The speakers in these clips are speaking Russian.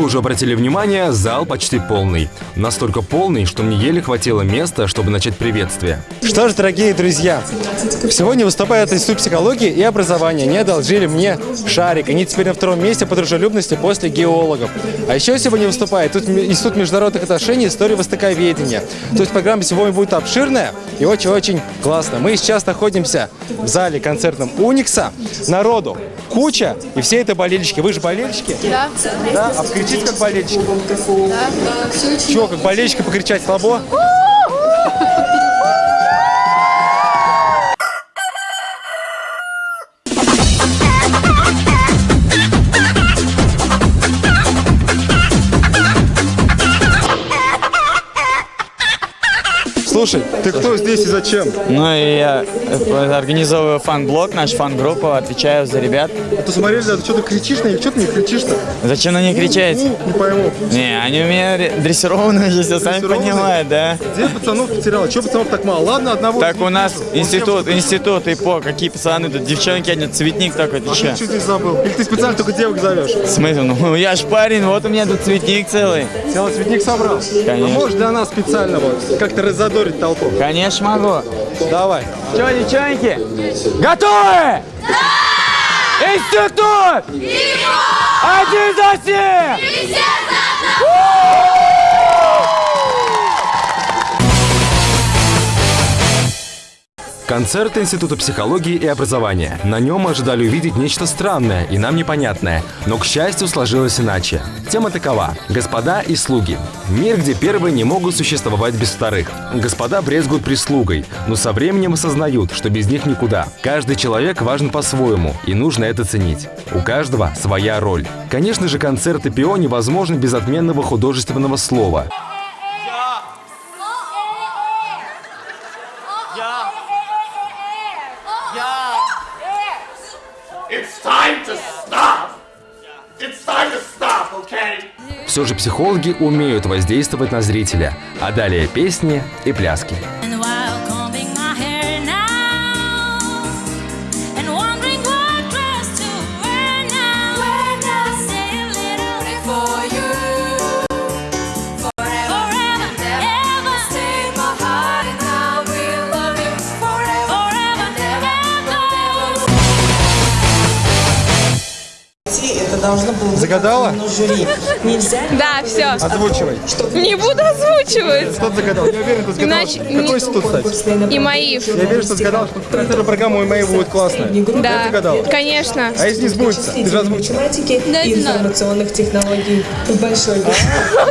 Вы уже обратили внимание, зал почти полный. Настолько полный, что мне еле хватило места, чтобы начать приветствие. Что ж, дорогие друзья, сегодня выступает Институт психологии и образования. Они одолжили мне шарик. Они теперь на втором месте по дружелюбности после геологов. А еще сегодня выступает тут Институт международных отношений и истории востоковедения. То есть программа сегодня будет обширная и очень-очень классно. Мы сейчас находимся в зале концертном Уникса. Народу куча, и все это болельщики. Вы же болельщики? Да. Да? А покричите как болельщики? Да. Чего, как болельщики покричать слабо? Слушай, ты кто здесь и зачем? Ну и я э, организовываю фан-блог, наш фан-группу, отвечаю за ребят. А то смотрели, да, что ты кричишь на них, что ты не кричишь-то? Зачем на них кричать? Ну, не пойму. Не, они у меня ре- дрессированные уже, все сами понимают, да. Где пацанов потерял? Чего пацанов так мало? Ладно, одного. Так у нас институт, институт и по, какие пацаны тут, девчонки, они цветник такой, ты А че? ты что здесь забыл? Или ты специально только девок зовешь? Смысл? Ну я ж парень, вот у меня тут цветник целый. Целый цветник собрал? А можешь для нас специально вот как-то разодорить толпу? Конечно могу. Давай. Че, девчонки? Готовы? Да! Институт! Один за всех! Концерт Института психологии и образования. На нем мы ожидали увидеть нечто странное и нам непонятное, но, к счастью, сложилось иначе. Тема такова – господа и слуги. Мир, где первые не могут существовать без вторых. Господа брезгуют прислугой, но со временем осознают, что без них никуда. Каждый человек важен по-своему, и нужно это ценить. У каждого своя роль. Конечно же, концерт ИПО невозможен без отменного художественного слова. Time Все же психологи умеют воздействовать на зрителя, а далее песни и пляски. Загадала? Да, все. Озвучивай. Не буду озвучивать. Кто загадал? Я уверен, ты загадал. Иначе Какой институт, кстати? И мои. Я верю, что загадал, что эта программа у моей будет классная. Я Да, загадал. конечно. А если не сбудется? Ты же озвучил. Да, и информационных технологий. Большой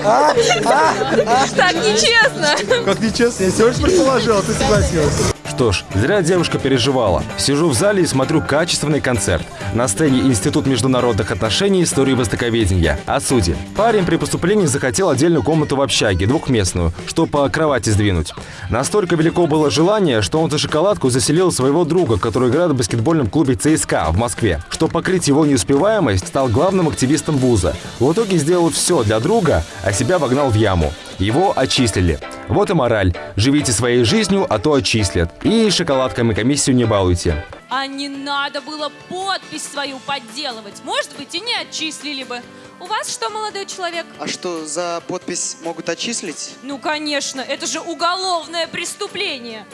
Так нечестно. Как нечестно, я всего лишь предположил, а ты согласилась. Что ж, зря девушка переживала. Сижу в зале и смотрю качественный концерт. На сцене Институт международных отношений и истории востоковедения. О суде. Парень при поступлении захотел отдельную комнату в общаге, двухместную, что по кровати сдвинуть. Настолько велико было желание, что он за шоколадку заселил своего друга, который играет в баскетбольном клубе ЦСКА в Москве. Чтобы покрыть его неуспеваемость, стал главным активистом вуза. В итоге сделал все для друга, а себя вогнал в яму. Его отчислили. Вот и мораль. Живите своей жизнью, а то отчислят. И шоколадками комиссию не балуйте. А не надо было подпись свою подделывать. Может быть, и не отчислили бы. У вас что, молодой человек? А что, за подпись могут отчислить? Ну, конечно, это же уголовное преступление.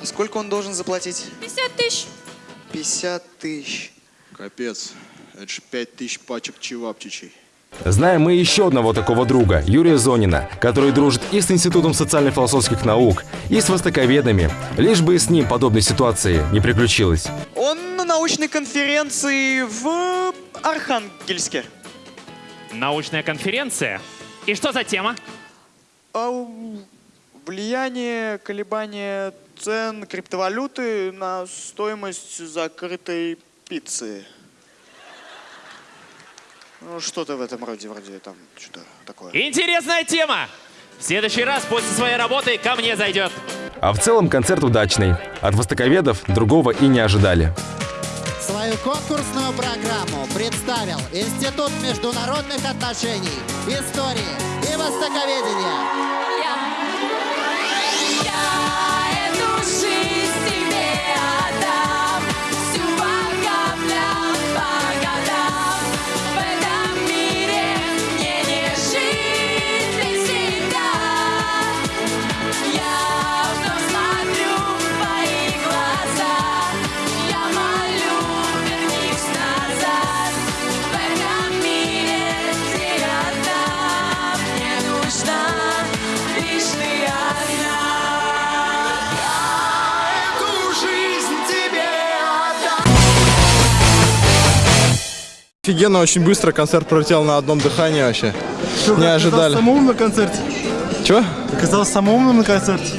А сколько он должен заплатить? 50 тысяч. 50 тысяч. Капец, это же пять тысяч пачек чевапчичей. Знаем мы еще одного такого друга, Юрия Зонина, который дружит и с Институтом социально-философских наук, и с востоковедами, лишь бы и с ним подобной ситуации не приключилось. Он на научной конференции в Архангельске. Научная конференция? И что за тема? А, влияние, колебания цен криптовалюты на стоимость закрытой пиццы. Ну, что-то в этом роде, вроде там что-то такое. Интересная тема! В следующий раз после своей работы ко мне зайдет. А в целом концерт удачный. От востоковедов другого и не ожидали. Свою конкурсную программу представил Институт международных отношений, истории и востоковедения. Офигенно, очень быстро концерт пролетел на одном дыхании вообще. Не ожидали. самым умным на концерте? Чего? Оказался самым умным на концерте?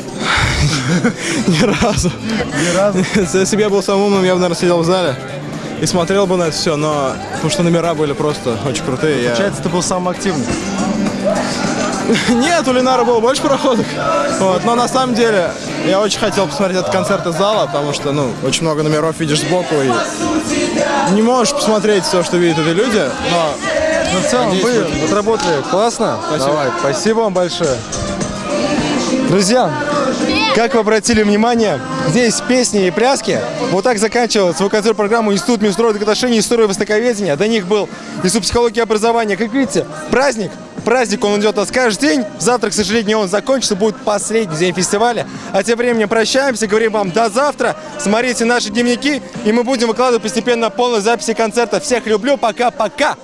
Ни разу. Ни разу. Если бы я был самым умным, я бы, наверное, сидел в зале и смотрел бы на это все, но потому что номера были просто очень крутые. я- Получается, ты был самым активным. Нет, у Ленара было больше проходок. Вот, но на самом деле я очень хотел посмотреть этот концерт из зала, потому что, ну, очень много номеров видишь сбоку и не можешь посмотреть все, что видят эти люди, но Ну, в целом, Надеюсь, вы вы- отработали классно. Спасибо. Давай, спасибо вам большое. Друзья, как вы обратили внимание, здесь песни и пляски. Вот так заканчивал свою концерт программу Институт международных отношений и истории востоковедения. До них был Институт психологии и образования. Как видите, праздник. Праздник, он идет у нас каждый день. Завтра, к сожалению, он закончится. Будет последний день фестиваля. А тем временем прощаемся. Говорим вам до завтра. Смотрите наши дневники. И мы будем выкладывать постепенно полные записи концерта. Всех люблю. Пока-пока.